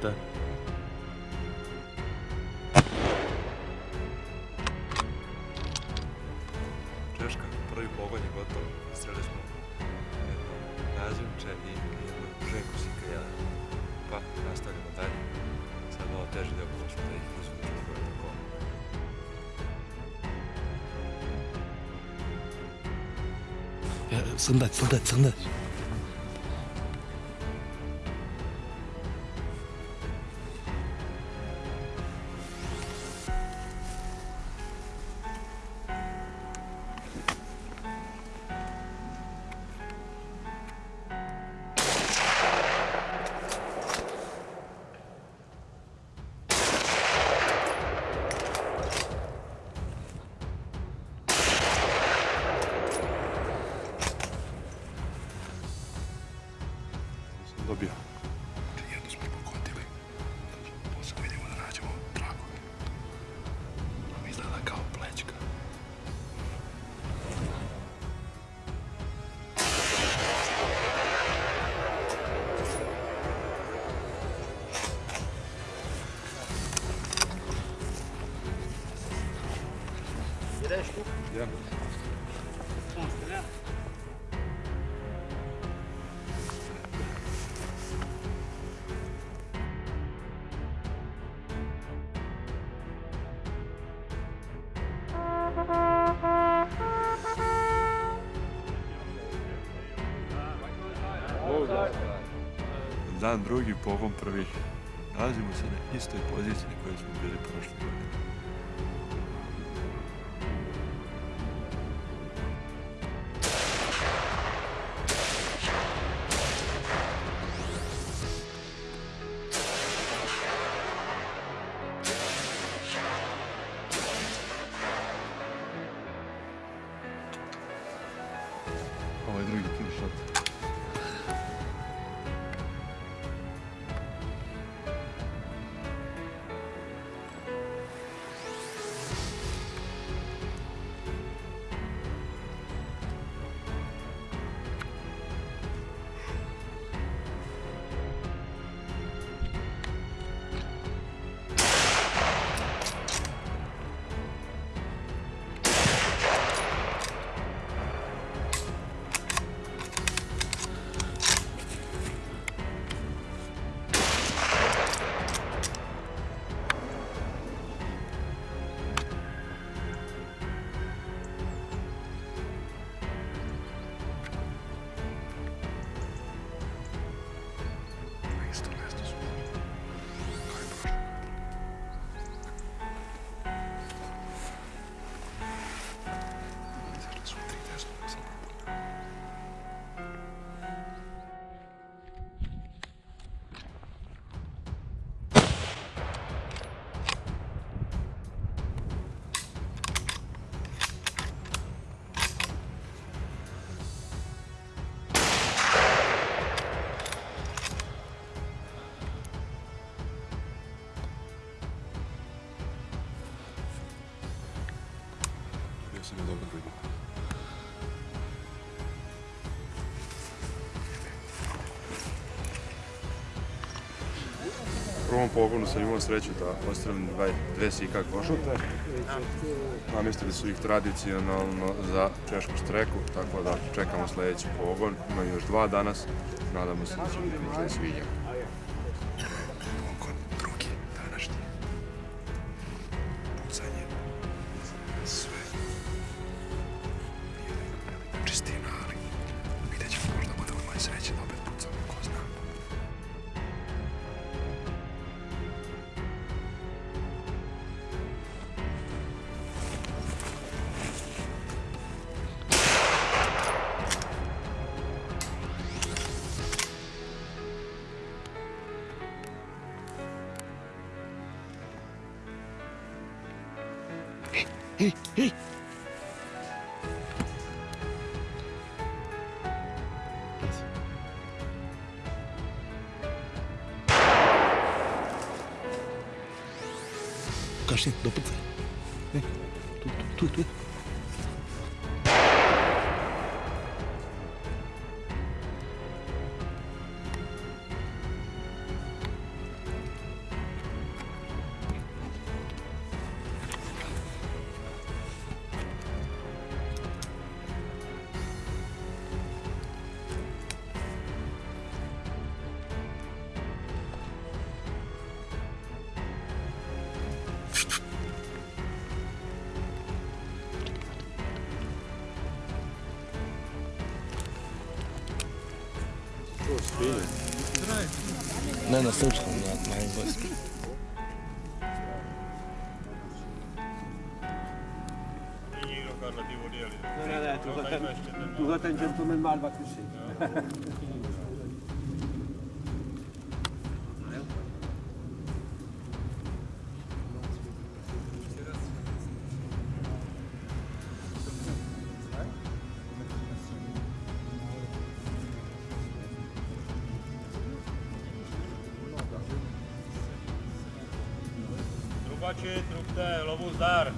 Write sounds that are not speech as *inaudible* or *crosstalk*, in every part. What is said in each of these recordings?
kurde. Ciężko projbowo nie gotowo. Strzeliliśmy razem, czyli brzegu Sikajala. Pa, nas tak nadali. Samo też nie było tutaj rozumiem, że to koło. Sandać, sandać, sandać. Ja. Dan drugi, pogon prvi. Nalazimo se na istoj poziciji na kojoj smo bili prošle godine. Prvom pogonu sam imao sreću da dvaj- dve sika košute. Namestili su ih tradicionalno za češku streku, tako da čekamo sljedeći pogon. Ima još dva danas. Nadamo se da će biti svinja. Кажется, до пыца. Тут, тут, тут. filho. Não, nós estamos não não mas você. Tuota, Não, não, não, tuota, tuota, tuota, tuota, tuota, tuota, tuota, kovači, trubte, lovu zdar.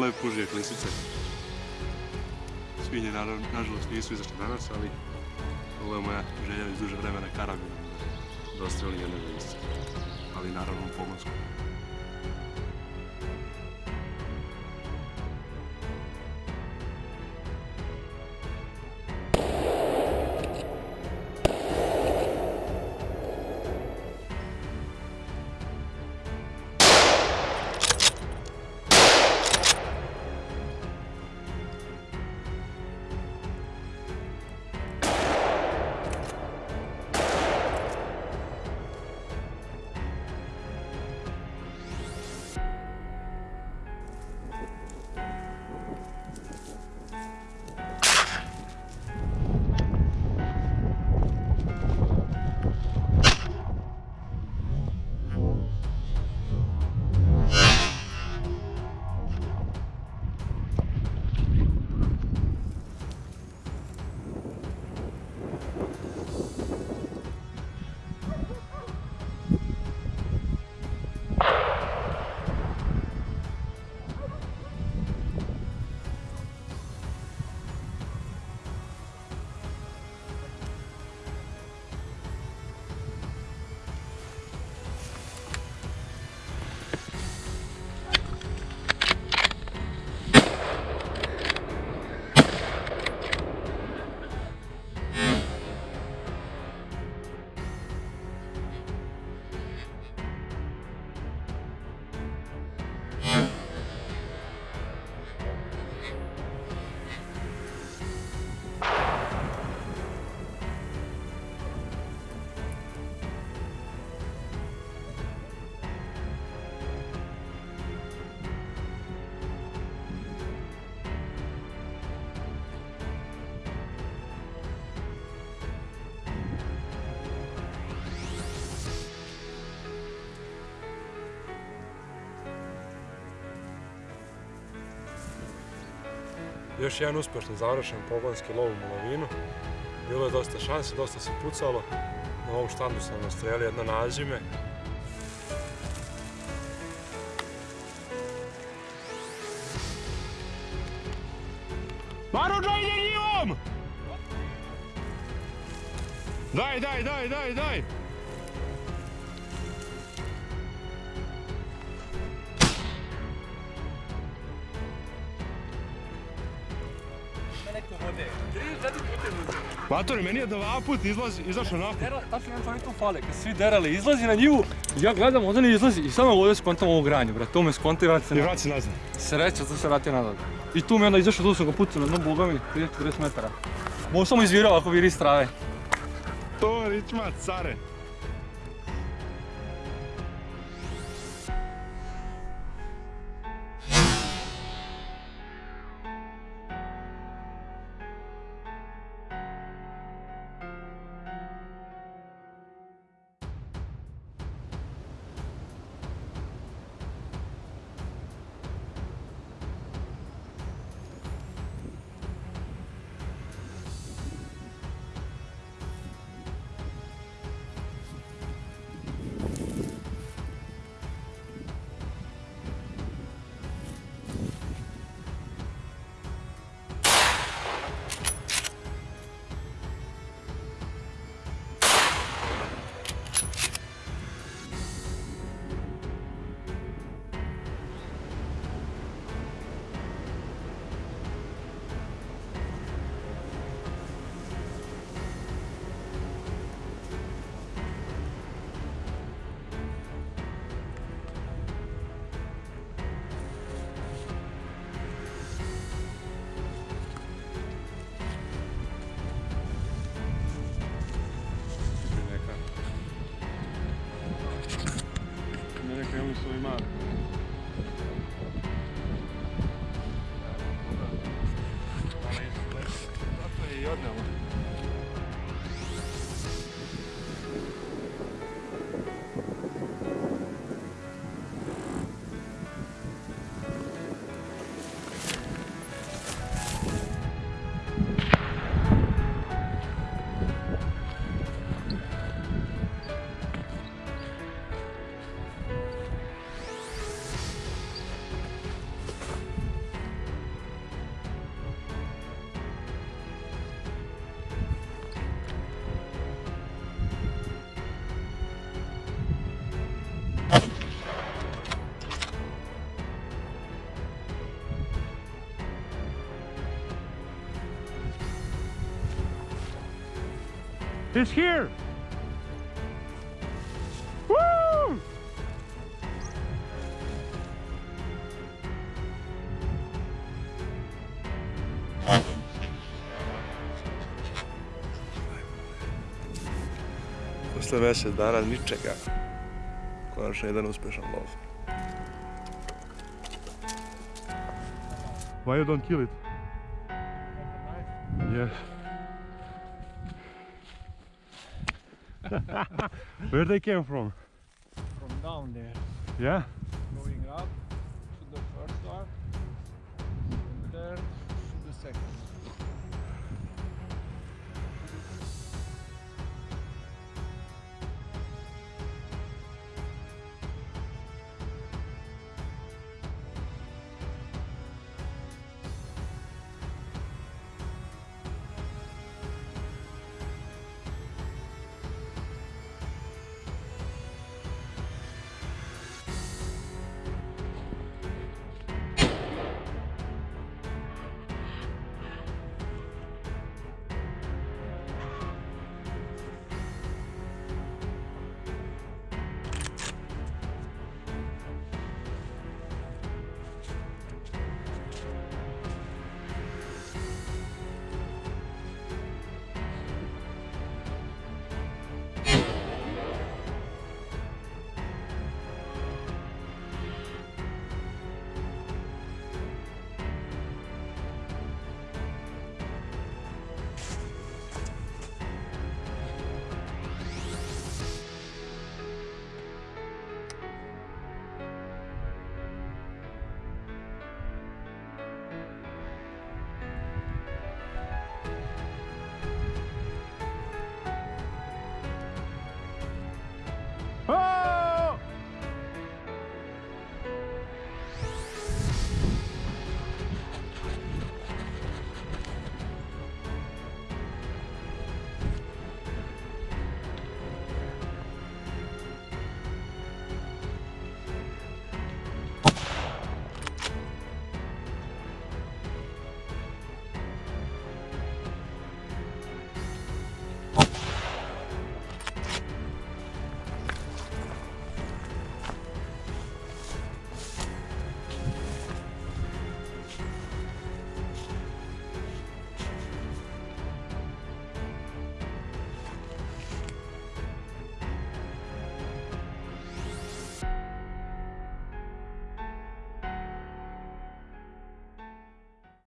lepo pružije klisice. Svinje naravno, nažalost nisu izašli danas, ali ovo je moja želja iz duže vremena karabina. Dosta ili jedne ali naravno u pomorsku. Još jedan uspješno završen pogonski lov u Molovinu. Bilo je dosta šansi, dosta se pucalo. Na ovom štandu sam nastrelio jedno nađime. Maruđa ide njivom! Daj, daj, daj, daj, daj! Matori, meni je dva put izlazi, izašao napad. Tačno jedan čovjek tu fale, kad svi derali, izlazi na njivu, ja gledam, onda ne izlazi i samo ovdje skontam ovo granje, bre, to me skonta i vrati se I nazad. vrati se nazad. Sreća, to se vrati nazad. I tu mi onda izašao, tu sam ga pucao na dno boga mi, 30-40 metara. Mogu samo izvirao ako viri iz trave. To ričma, care. It's here! Woo! Posle mjesec dana ničega. Konačno jedan uspješan lov. Why you don't kill it? Yes. *laughs* *laughs* Where they came from? From down there, Yeah?